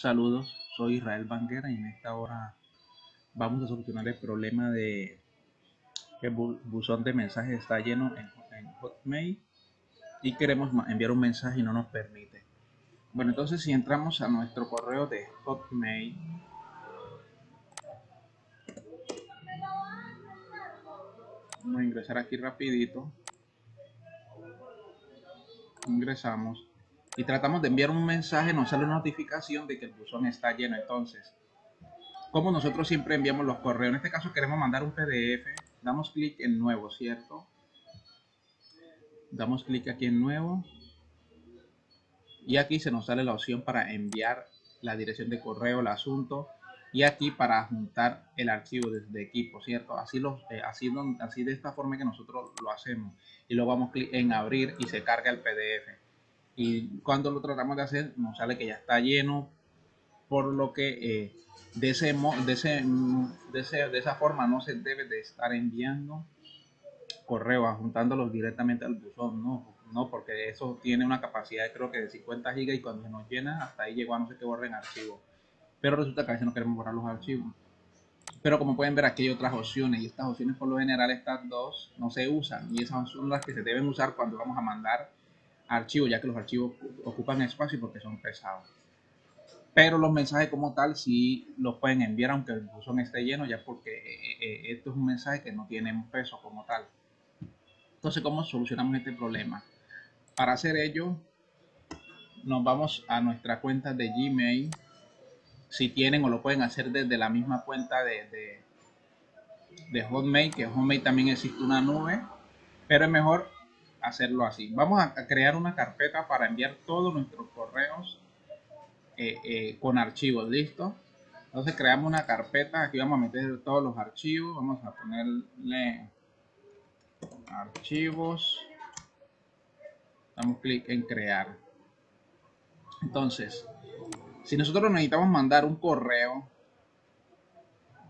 Saludos, soy Israel Banguera y en esta hora vamos a solucionar el problema de que el buzón de mensajes está lleno en, Hotmail y queremos enviar un mensaje y no nos permite. Bueno, entonces si entramos a nuestro correo de Hotmail, vamos a ingresar aquí rapidito. Ingresamos y tratamos de enviar un mensaje, nos sale una notificación de que el buzón está lleno. Entonces, como nosotros siempre enviamos los correos, en este caso queremos mandar un PDF, damos clic en nuevo, ¿cierto? Damos clic aquí en nuevo. Y aquí se nos sale la opción para enviar la dirección de correo, el asunto. Y aquí para juntar el archivo desde equipo, ¿cierto? Así, los, eh, así, de esta forma que nosotros lo hacemos. Y luego vamos clic en abrir y se carga el PDF y cuando lo tratamos de hacer nos sale que ya está lleno por lo que eh, de, ese, de, ese, de, de esa forma no se debe de estar enviando correos juntándolos directamente al buzón no no porque eso tiene una capacidad de, creo que de 50 gigas y cuando se nos llena hasta ahí llegó a no sé qué borren archivos pero resulta que a veces no queremos borrar los archivos. Pero como pueden ver aquí hay otras opciones y estas opciones por lo general estas dos no se usan y esas son las que se deben usar cuando vamos a mandar archivos, ya que los archivos ocupan espacio porque son pesados. Pero los mensajes como tal sí los pueden enviar aunque el buzón esté lleno, ya porque eh, eh, esto es un mensaje que no tiene un peso como tal. Entonces, ¿cómo solucionamos este problema? Para hacer ello, nos vamos a nuestra cuenta de Gmail. Si tienen o lo pueden hacer desde la misma cuenta de, de, de Hotmail, que Hotmail también existe una nube, pero es mejor hacerlo así. Vamos a crear una carpeta para enviar todos nuestros correos eh, eh, con archivos, ¿listo? Entonces creamos una carpeta, aquí vamos a meter todos los archivos, vamos a ponerle archivos, damos clic en crear. Entonces, si nosotros necesitamos mandar un correo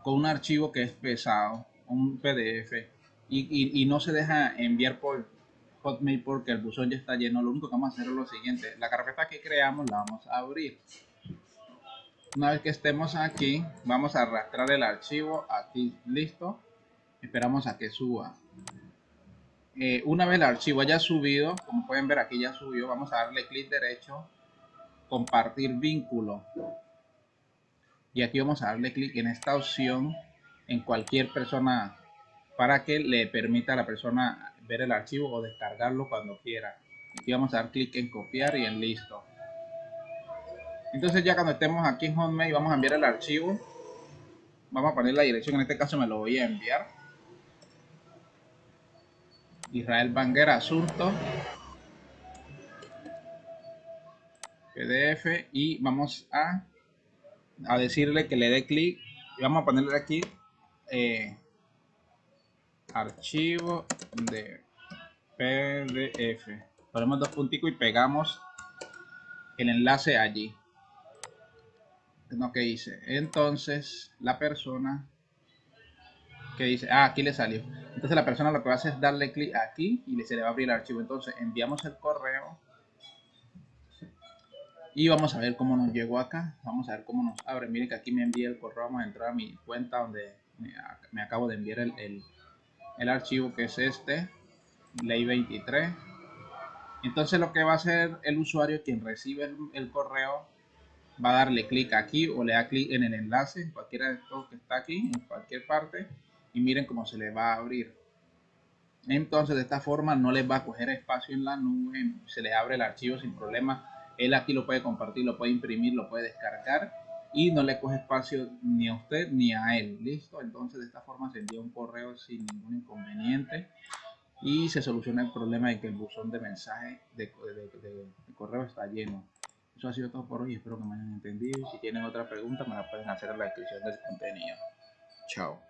con un archivo que es pesado, un PDF, y no se deja enviar por Hotmail porque el buzón ya está lleno, lo único que vamos a hacer es lo siguiente. La carpeta que creamos la vamos a abrir. Una vez que estemos aquí, vamos a arrastrar el archivo aquí, listo. Esperamos a que suba. Eh, una vez el archivo haya subido, como pueden ver aquí ya subió, vamos a darle clic derecho, compartir vínculo. Y aquí vamos a darle clic en esta opción en cualquier persona para que le permita a la persona ver el archivo o descargarlo cuando quiera. Aquí vamos a dar clic en copiar y en listo. Entonces ya cuando estemos aquí en Hotmail vamos a enviar el archivo. Vamos a poner la dirección, en este caso me lo voy a enviar. Israel Banguera Asunto. PDF y vamos a, a decirle que le dé clic y vamos a ponerle aquí eh, archivo de PDF. Ponemos dos punticos y pegamos el enlace allí. No que hice. Entonces, la persona que dice, ah, aquí le salió. Entonces la persona lo que va a hacer es darle clic aquí y se le va a abrir el archivo. Entonces enviamos el correo y vamos a ver cómo nos llegó acá. Vamos a ver cómo nos abre. Miren que aquí me envía el correo. Vamos a entrar a mi cuenta donde me, acabo de enviar el, el archivo que es este, ley 23. Entonces lo que va a hacer el usuario, quien recibe el, correo, va a darle clic aquí o le da clic en el enlace, en cualquiera de estos que está aquí, en cualquier parte, y miren cómo se le va a abrir. Entonces de esta forma no les va a coger espacio en la nube, se le abre el archivo sin problema. Él aquí lo puede compartir, lo puede imprimir, lo puede descargar y no le coge espacio ni a usted ni a él. Listo, entonces de esta forma se envía un correo sin ningún inconveniente y se soluciona el problema de que el buzón de mensaje de, correo está lleno. Eso ha sido todo por hoy, espero que me hayan entendido. Si tienen otra pregunta me la pueden hacer en la descripción del contenido. Chao.